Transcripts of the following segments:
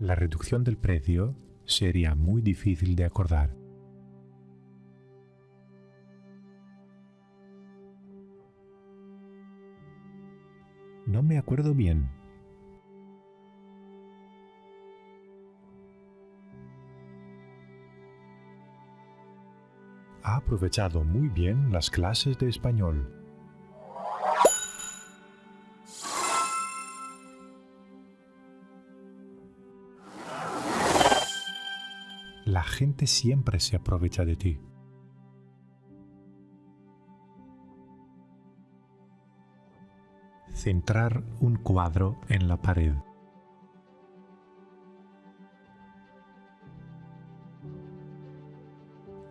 La reducción del precio sería muy difícil de acordar. No me acuerdo bien. Ha aprovechado muy bien las clases de español. La gente siempre se aprovecha de ti. Centrar un cuadro en la pared.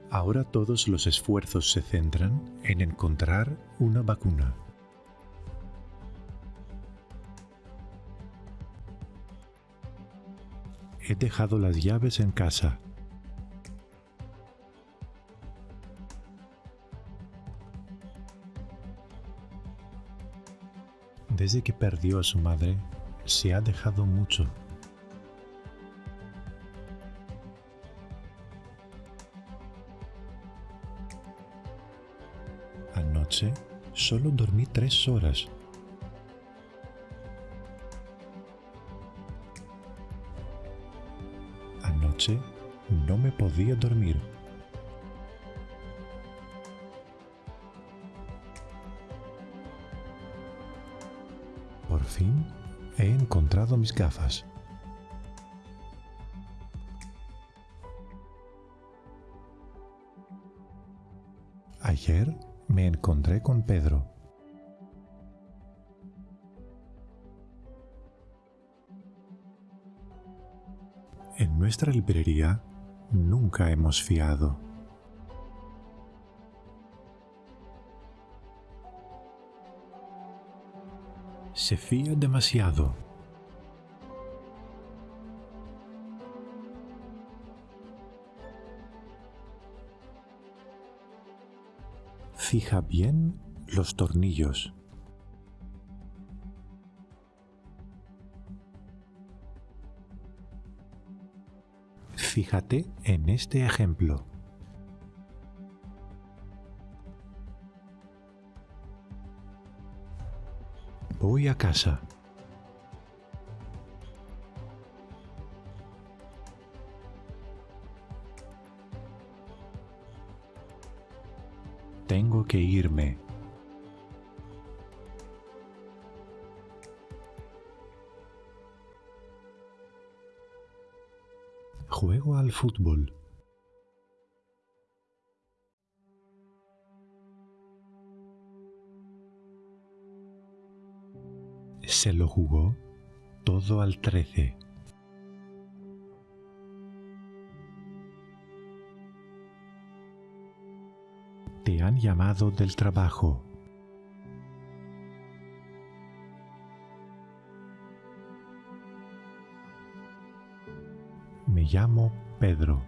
Ahora todos los esfuerzos se centran en encontrar una vacuna. He dejado las llaves en casa. Desde que perdió a su madre, se ha dejado mucho. Anoche solo dormí tres horas. Anoche no me podía dormir. Por fin he encontrado mis gafas. Ayer me encontré con Pedro. En nuestra librería nunca hemos fiado. Se fía demasiado. Fija bien los tornillos. Fíjate en este ejemplo. Voy a casa. Tengo que irme. Juego al fútbol. Se lo jugó todo al trece. Te han llamado del trabajo. Me llamo Pedro.